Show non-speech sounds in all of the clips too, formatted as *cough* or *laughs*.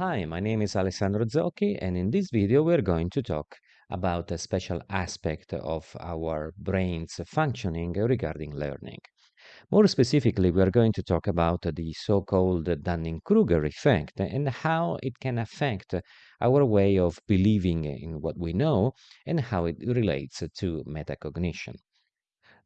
Hi, my name is Alessandro Zocchi, and in this video we're going to talk about a special aspect of our brain's functioning regarding learning. More specifically, we are going to talk about the so-called Dunning-Kruger effect and how it can affect our way of believing in what we know and how it relates to metacognition.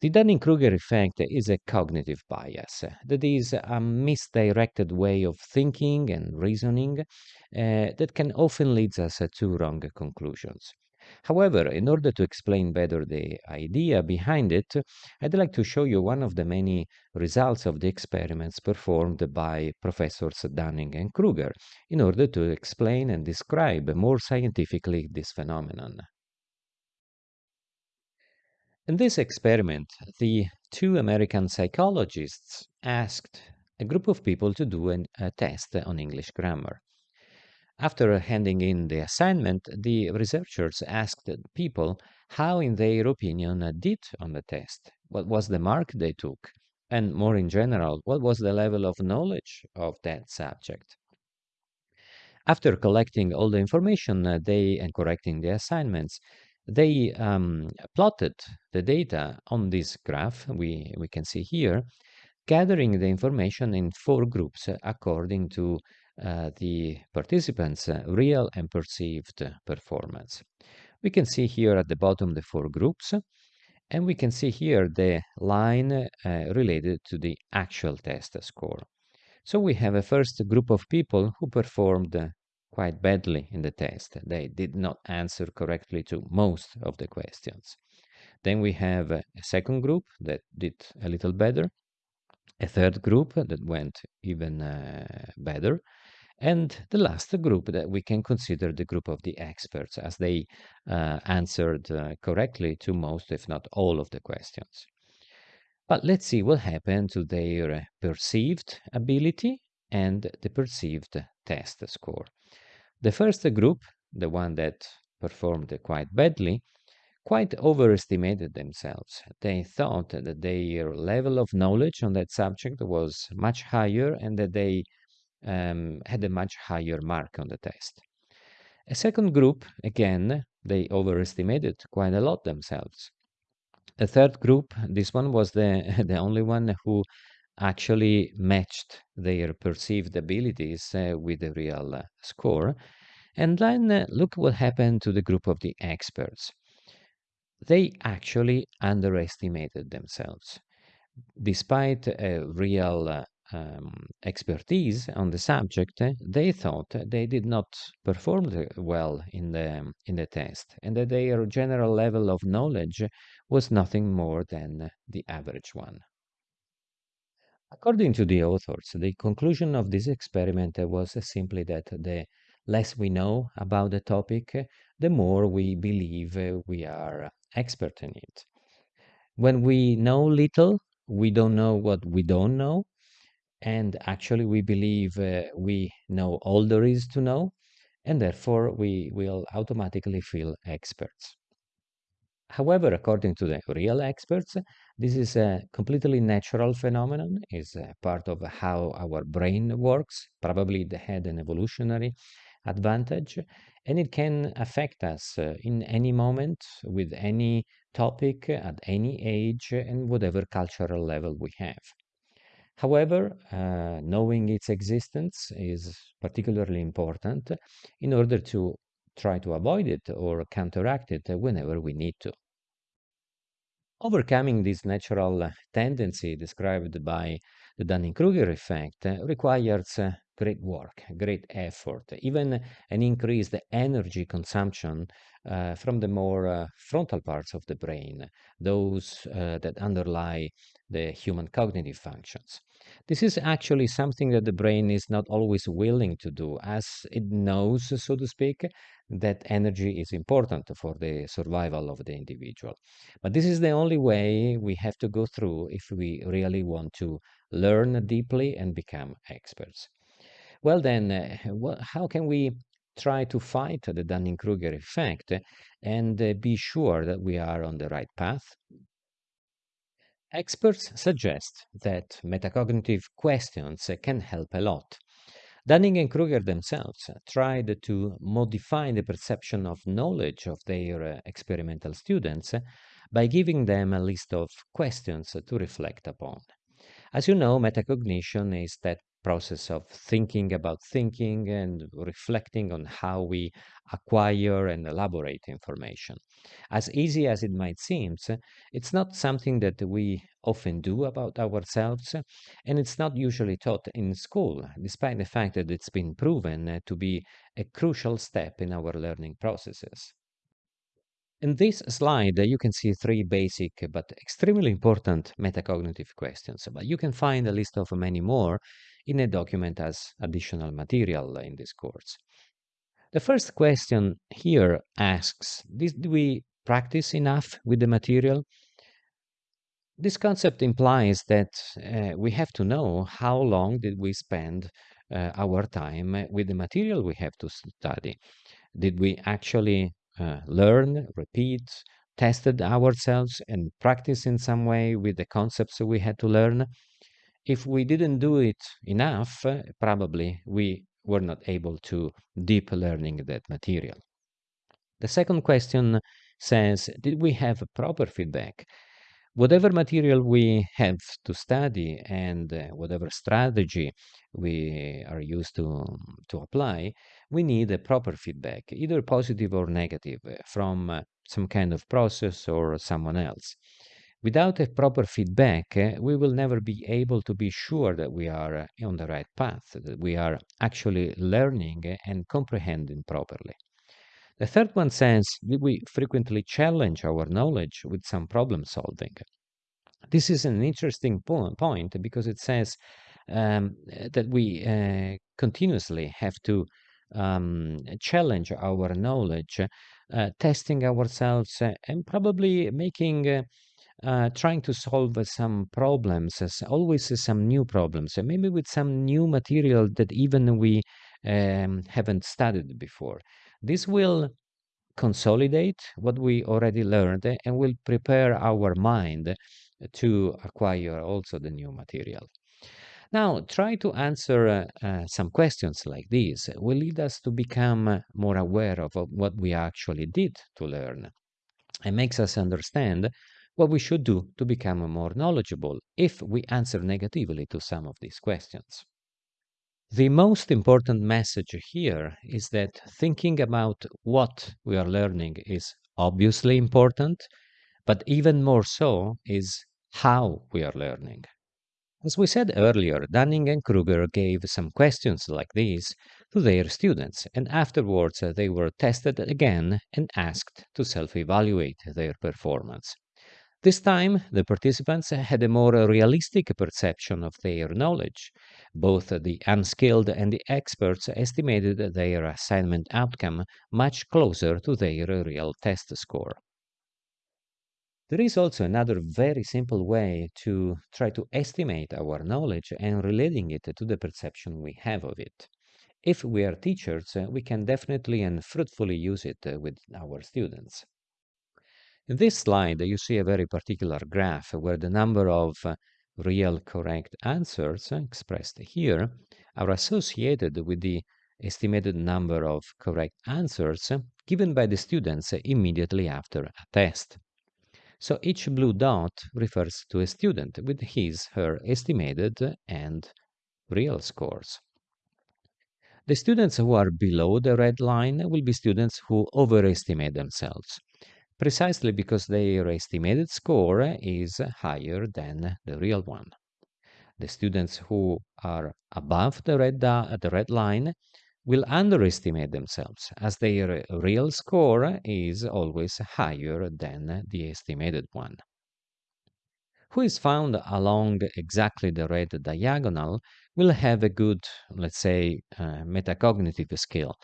The Dunning-Kruger effect is a cognitive bias. That is a misdirected way of thinking and reasoning uh, that can often lead us to wrong conclusions. However, in order to explain better the idea behind it, I'd like to show you one of the many results of the experiments performed by Professors Dunning and Kruger in order to explain and describe more scientifically this phenomenon. In this experiment, the two American psychologists asked a group of people to do an, a test on English grammar. After handing in the assignment, the researchers asked people how, in their opinion, did on the test, what was the mark they took, and more in general, what was the level of knowledge of that subject. After collecting all the information uh, they and correcting the assignments, they um, plotted the data on this graph we, we can see here, gathering the information in four groups according to uh, the participants' uh, real and perceived performance. We can see here at the bottom the four groups, and we can see here the line uh, related to the actual test score. So we have a first group of people who performed quite badly in the test. They did not answer correctly to most of the questions. Then we have a second group that did a little better, a third group that went even uh, better, and the last group that we can consider the group of the experts as they uh, answered uh, correctly to most, if not all, of the questions. But let's see what happened to their perceived ability and the perceived test score. The first group, the one that performed quite badly, quite overestimated themselves. They thought that their level of knowledge on that subject was much higher and that they um, had a much higher mark on the test. A second group, again, they overestimated quite a lot themselves. A third group, this one was the, *laughs* the only one who actually matched their perceived abilities uh, with the real uh, score. And then uh, look what happened to the group of the experts. They actually underestimated themselves. Despite a real um, expertise on the subject, they thought they did not perform well in the in the test, and that their general level of knowledge was nothing more than the average one. According to the authors, the conclusion of this experiment was simply that the less we know about the topic, the more we believe we are expert in it. When we know little, we don't know what we don't know, and actually we believe uh, we know all there is to know, and therefore we will automatically feel experts. However, according to the real experts, this is a completely natural phenomenon, is part of how our brain works. Probably it had an evolutionary advantage, and it can affect us uh, in any moment with any topic at any age and whatever cultural level we have. However, uh, knowing its existence is particularly important in order to try to avoid it or counteract it whenever we need to. Overcoming this natural tendency described by the Dunning-Kruger effect requires great work, great effort, even an increased energy consumption uh, from the more uh, frontal parts of the brain, those uh, that underlie the human cognitive functions. This is actually something that the brain is not always willing to do, as it knows, so to speak, that energy is important for the survival of the individual. But this is the only way we have to go through if we really want to learn deeply and become experts. Well, then, uh, how can we try to fight the Dunning-Kruger effect and uh, be sure that we are on the right path? Experts suggest that metacognitive questions can help a lot. Dunning and Kruger themselves tried to modify the perception of knowledge of their uh, experimental students by giving them a list of questions to reflect upon. As you know, metacognition is that process of thinking about thinking and reflecting on how we acquire and elaborate information. As easy as it might seem, it's not something that we often do about ourselves, and it's not usually taught in school, despite the fact that it's been proven to be a crucial step in our learning processes. In this slide, you can see three basic but extremely important metacognitive questions, but you can find a list of many more in a document as additional material in this course. The first question here asks, did we practice enough with the material? This concept implies that uh, we have to know how long did we spend uh, our time with the material we have to study. Did we actually uh, learn, repeat, tested ourselves and practice in some way with the concepts we had to learn? If we didn't do it enough, uh, probably we were not able to deep learning that material. The second question says, did we have proper feedback? Whatever material we have to study and uh, whatever strategy we are used to, to apply, we need a proper feedback, either positive or negative, uh, from some kind of process or someone else. Without a proper feedback, uh, we will never be able to be sure that we are uh, on the right path, that we are actually learning and comprehending properly. The third one says that we frequently challenge our knowledge with some problem solving. This is an interesting po point because it says um, that we uh, continuously have to um, challenge our knowledge, uh, testing ourselves, uh, and probably making uh, trying to solve uh, some problems, as always uh, some new problems, maybe with some new material that even we um, haven't studied before. This will consolidate what we already learned and will prepare our mind to acquire also the new material. Now, try to answer uh, uh, some questions like these will lead us to become more aware of what we actually did to learn and makes us understand what we should do to become more knowledgeable if we answer negatively to some of these questions. The most important message here is that thinking about what we are learning is obviously important, but even more so is how we are learning. As we said earlier, Dunning and Kruger gave some questions like these to their students, and afterwards they were tested again and asked to self evaluate their performance. This time, the participants had a more realistic perception of their knowledge. Both the unskilled and the experts estimated their assignment outcome much closer to their real test score. There is also another very simple way to try to estimate our knowledge and relating it to the perception we have of it. If we are teachers, we can definitely and fruitfully use it with our students. In this slide, you see a very particular graph where the number of uh, real correct answers expressed here are associated with the estimated number of correct answers given by the students immediately after a test. So each blue dot refers to a student with his, her estimated and real scores. The students who are below the red line will be students who overestimate themselves precisely because their estimated score is higher than the real one. The students who are above the red, the red line will underestimate themselves as their real score is always higher than the estimated one. Who is found along exactly the red diagonal will have a good, let's say, uh, metacognitive skill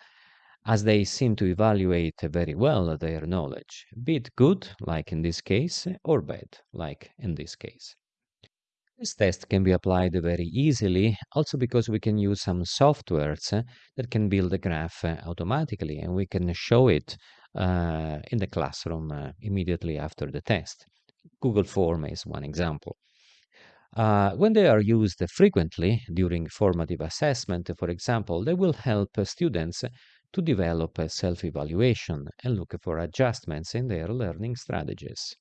as they seem to evaluate very well their knowledge, be it good, like in this case, or bad, like in this case. This test can be applied very easily, also because we can use some softwares that can build a graph automatically, and we can show it uh, in the classroom uh, immediately after the test. Google Form is one example. Uh, when they are used frequently during formative assessment, for example, they will help students to develop a self-evaluation and look for adjustments in their learning strategies.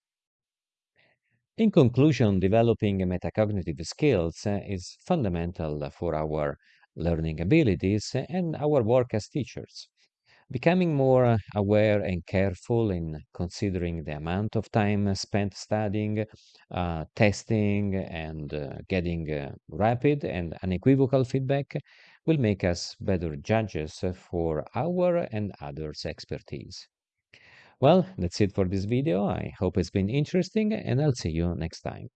In conclusion, developing metacognitive skills is fundamental for our learning abilities and our work as teachers. Becoming more aware and careful in considering the amount of time spent studying, uh, testing, and uh, getting uh, rapid and unequivocal feedback will make us better judges for our and others' expertise. Well, that's it for this video. I hope it's been interesting and I'll see you next time.